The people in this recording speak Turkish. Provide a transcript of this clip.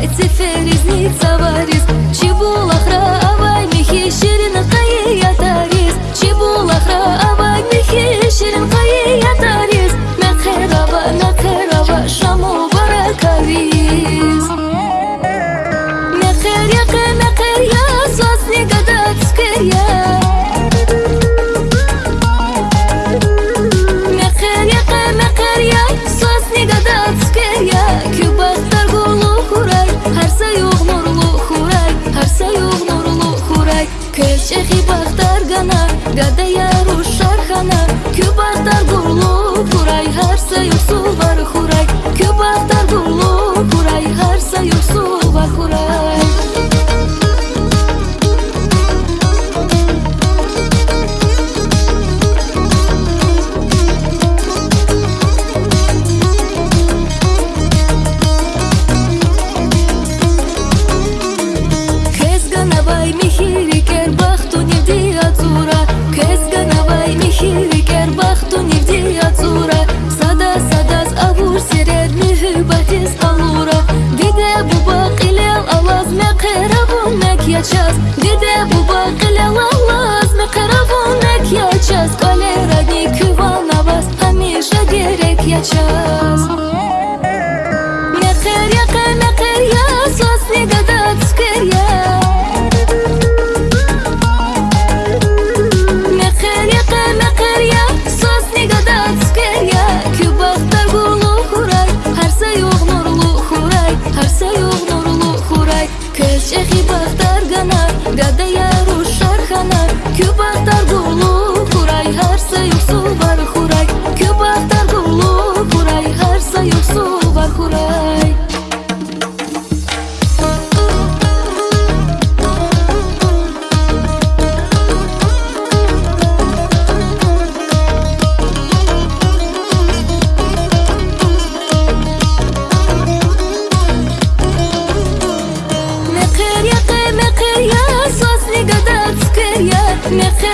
it's Шехи Бахтаргана, гадая Шархана I just. Чехи бахтар гана, гада яру шархана, кю бахтар дулу merci.